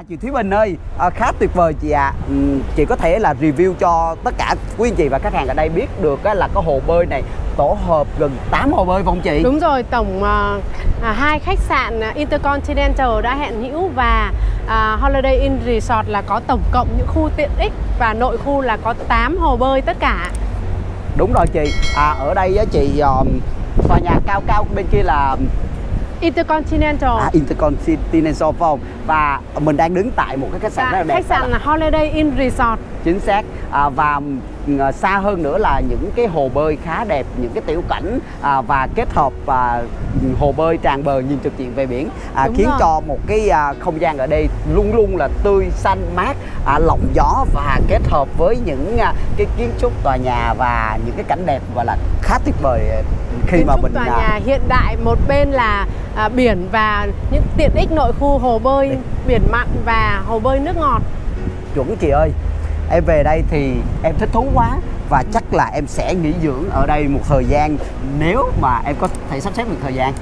À, chị Thúy Bình ơi, à, khá tuyệt vời chị ạ. À. chị có thể là review cho tất cả quý anh chị và khách hàng ở đây biết được á, là có hồ bơi này tổ hợp gần 8 hồ bơi không chị? Đúng rồi, tổng uh, hai khách sạn Intercontinental đã hẹn hữu và uh, Holiday Inn Resort là có tổng cộng những khu tiện ích và nội khu là có 8 hồ bơi tất cả. Đúng rồi chị. À, ở đây á, chị um, tòa nhà cao cao bên kia là Intercontinental. À, Intercontinental phải không? Và mình đang đứng tại một cái khách sạn dạ, rất là đẹp. Khách sạn là Holiday Inn Resort. Chính xác. À, Và à, xa hơn nữa là những cái hồ bơi khá đẹp Những cái tiểu cảnh à, và kết hợp à, hồ bơi tràn bờ nhìn trực diện về biển à, Khiến rồi. cho một cái à, không gian ở đây luôn luôn là tươi xanh mát à, Lộng gió và kết hợp với những à, cái kiến trúc tòa nhà và những cái cảnh đẹp gọi là khá tuyệt vời khi kiến mà mình tòa à, nhà hiện đại một bên là à, biển và những tiện ích nội khu hồ bơi biển mặn và hồ bơi nước ngọt. Chuẩn chị ơi em về đây thì em thích thú quá và chắc là em sẽ nghỉ dưỡng ở đây một thời gian nếu mà em có thể sắp xếp được thời gian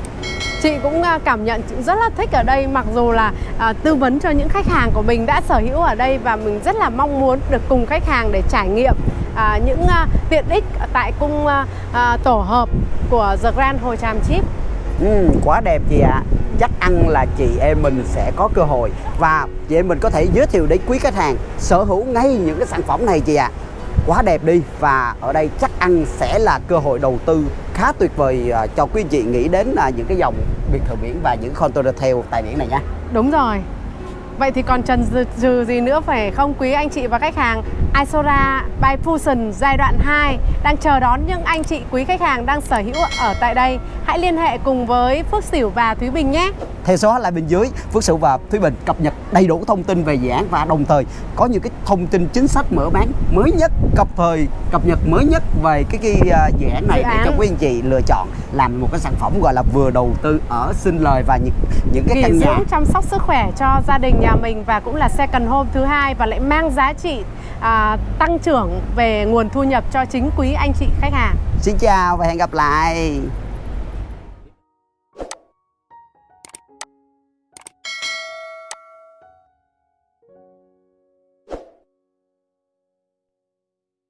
chị cũng à, cảm nhận rất là thích ở đây mặc dù là à, tư vấn cho những khách hàng của mình đã sở hữu ở đây và mình rất là mong muốn được cùng khách hàng để trải nghiệm à, những à, tiện ích tại cung à, à, tổ hợp của The Grand Hồ Tràm Chip ừ, quá đẹp chị ạ à chắc ăn là chị em mình sẽ có cơ hội. Và chị em mình có thể giới thiệu đến quý khách hàng sở hữu ngay những cái sản phẩm này chị ạ. À. quá đẹp đi. Và ở đây chắc ăn sẽ là cơ hội đầu tư khá tuyệt vời à, cho quý chị nghĩ đến là những cái dòng biệt thự biển và những container theo tại biển này nha. Đúng rồi. Vậy thì còn trần trừ gì nữa phải không quý anh chị và khách hàng? Isora by Fusion giai đoạn 2 đang chờ đón những anh chị quý khách hàng đang sở hữu ở tại đây. Hãy liên hệ cùng với Phước Sửu và Thúy Bình nhé. Theo số hotline bên dưới, Phước Sửu và Thúy Bình cập nhật đầy đủ thông tin về dự án và đồng thời có những cái thông tin chính sách mở bán mới nhất, cập thời, cập nhật mới nhất về cái, cái uh, dự án này để cho quý anh chị lựa chọn làm một cái sản phẩm gọi là vừa đầu tư ở sinh lời và những những cái Nghỉ căn nhà chăm sóc sức khỏe cho gia đình nhà mình và cũng là second home thứ hai và lại mang giá trị à, tăng trưởng về nguồn thu nhập cho chính quý anh chị khách hàng. Xin chào và hẹn gặp lại.